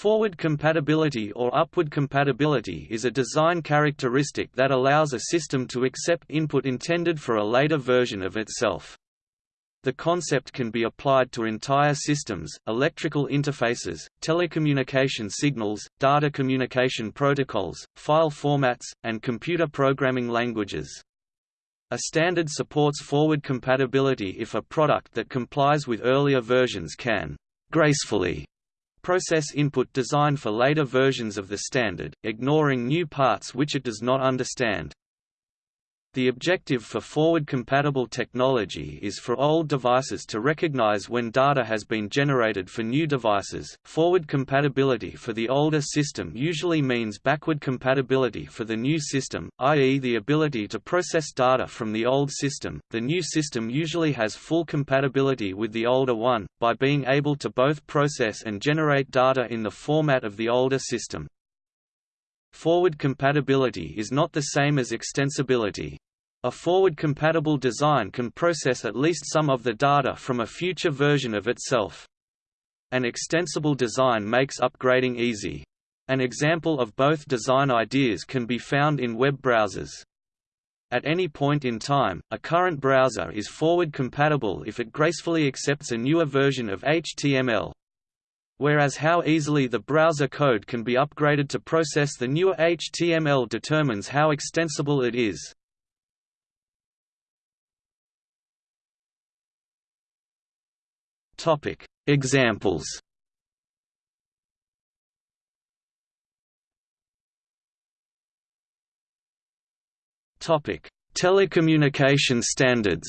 Forward compatibility or upward compatibility is a design characteristic that allows a system to accept input intended for a later version of itself. The concept can be applied to entire systems, electrical interfaces, telecommunication signals, data communication protocols, file formats, and computer programming languages. A standard supports forward compatibility if a product that complies with earlier versions can gracefully process input designed for later versions of the standard, ignoring new parts which it does not understand. The objective for forward-compatible technology is for old devices to recognize when data has been generated for new devices. Forward compatibility for the older system usually means backward compatibility for the new system, i.e. the ability to process data from the old system. The new system usually has full compatibility with the older one, by being able to both process and generate data in the format of the older system. Forward compatibility is not the same as extensibility. A forward-compatible design can process at least some of the data from a future version of itself. An extensible design makes upgrading easy. An example of both design ideas can be found in web browsers. At any point in time, a current browser is forward compatible if it gracefully accepts a newer version of HTML whereas how easily the browser code can be upgraded to process the newer HTML determines how extensible it is. Topic: Examples. Topic: Telecommunication standards.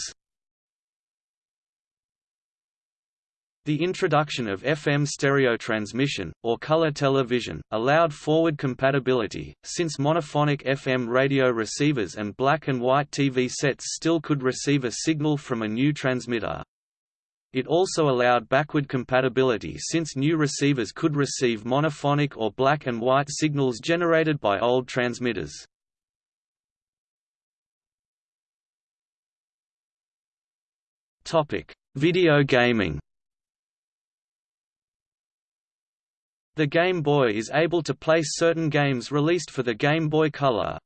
The introduction of FM stereo transmission, or color television, allowed forward compatibility, since monophonic FM radio receivers and black and white TV sets still could receive a signal from a new transmitter. It also allowed backward compatibility since new receivers could receive monophonic or black and white signals generated by old transmitters. Video gaming The Game Boy is able to play certain games released for the Game Boy Color.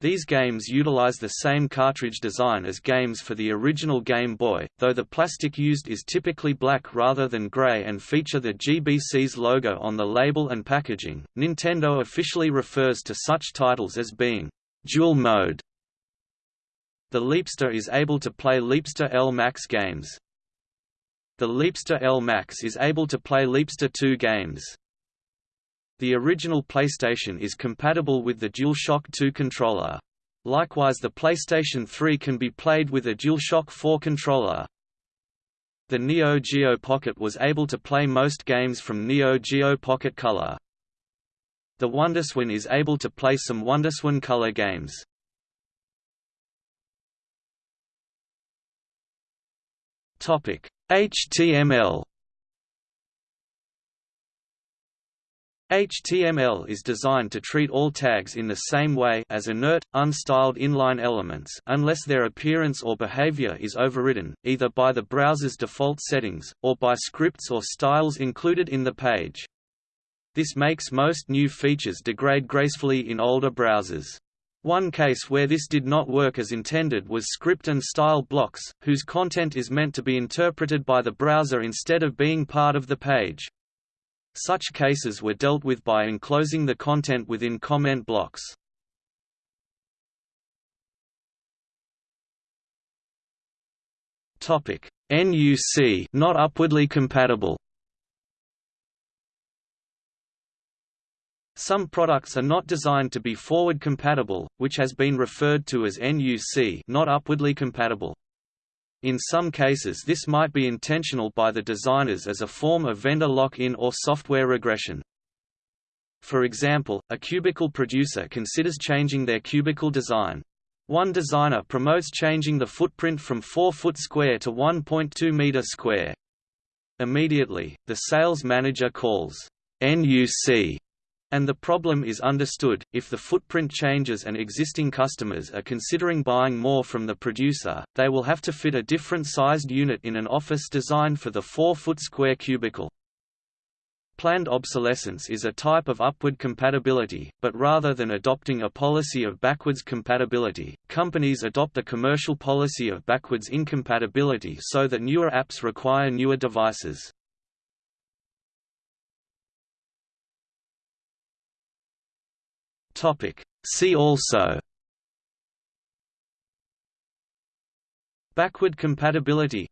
These games utilize the same cartridge design as games for the original Game Boy, though the plastic used is typically black rather than gray and feature the GBC's logo on the label and packaging. Nintendo officially refers to such titles as being dual mode. The Leapster is able to play Leapster L Max games. The Leapster L Max is able to play Leapster 2 games. The original PlayStation is compatible with the DualShock 2 controller. Likewise the PlayStation 3 can be played with a DualShock 4 controller. The Neo Geo Pocket was able to play most games from Neo Geo Pocket Color. The WonderSwan is able to play some WonderSwan Color games. HTML HTML is designed to treat all tags in the same way as inert, unstyled inline elements unless their appearance or behavior is overridden, either by the browser's default settings, or by scripts or styles included in the page. This makes most new features degrade gracefully in older browsers. One case where this did not work as intended was script and style blocks, whose content is meant to be interpreted by the browser instead of being part of the page. Such cases were dealt with by enclosing the content within comment blocks. NUC not upwardly compatible. Some products are not designed to be forward compatible, which has been referred to as NUC not upwardly compatible. In some cases this might be intentional by the designers as a form of vendor lock-in or software regression. For example, a cubicle producer considers changing their cubicle design. One designer promotes changing the footprint from 4 foot square to 1.2 meter square. Immediately, the sales manager calls NUC and the problem is understood, if the footprint changes and existing customers are considering buying more from the producer, they will have to fit a different sized unit in an office designed for the 4-foot square cubicle. Planned obsolescence is a type of upward compatibility, but rather than adopting a policy of backwards compatibility, companies adopt a commercial policy of backwards incompatibility so that newer apps require newer devices. See also Backward compatibility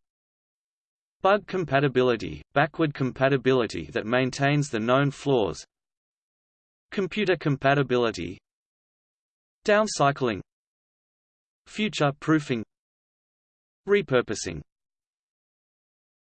Bug compatibility – backward compatibility that maintains the known flaws Computer compatibility Downcycling Future proofing Repurposing